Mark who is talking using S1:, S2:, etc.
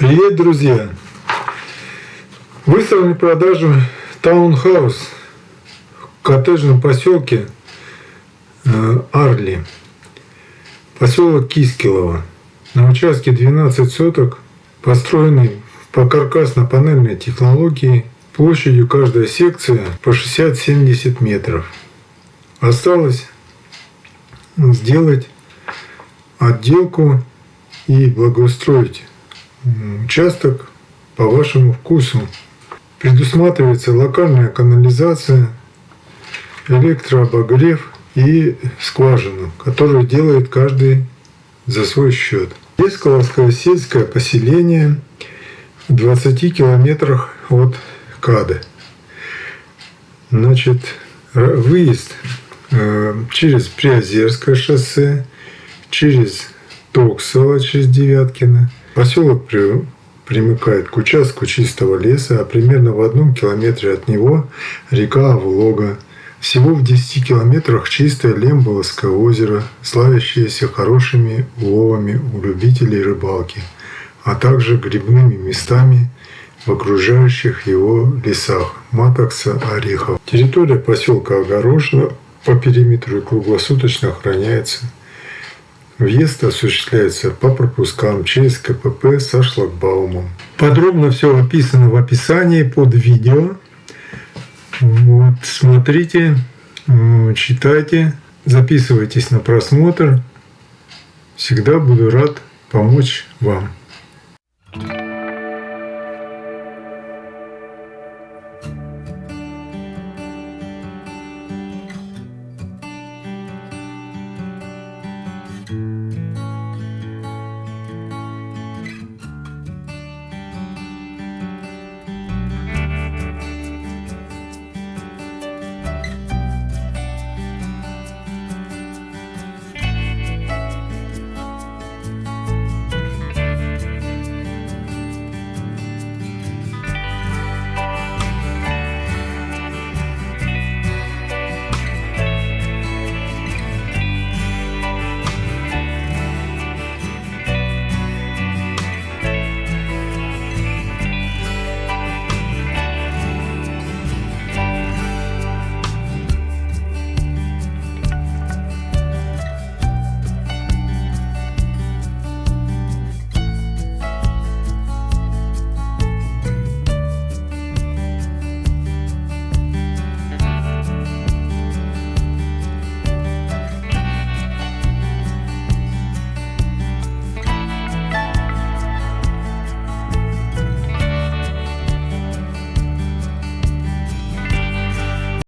S1: Привет, друзья! Выставлен в продажу таунхаус в коттеджном поселке э, Арли, поселок Кискилово. На участке 12 соток, построенный по каркасно-панельной технологии, площадью каждая секция по 60-70 метров. Осталось сделать отделку и благоустроить участок по вашему вкусу. Предусматривается локальная канализация, электрообогрев и скважину, которую делает каждый за свой счет. Есколовское сельское поселение в 20 километрах от Кады. Значит, выезд э, через Приозерское шоссе, через Токсово, через Девяткино – Поселок при, примыкает к участку чистого леса, а примерно в одном километре от него река Авлога. Всего в 10 километрах чистое Лемболовское озеро, славящееся хорошими уловами у любителей рыбалки, а также грибными местами в окружающих его лесах Матокса, Орехов. Территория поселка огорожена по периметру и круглосуточно охраняется Въезд осуществляется по пропускам через КПП со шлагбаумом. Подробно все описано в описании под видео. Вот, смотрите, читайте, записывайтесь на просмотр. Всегда буду рад помочь вам.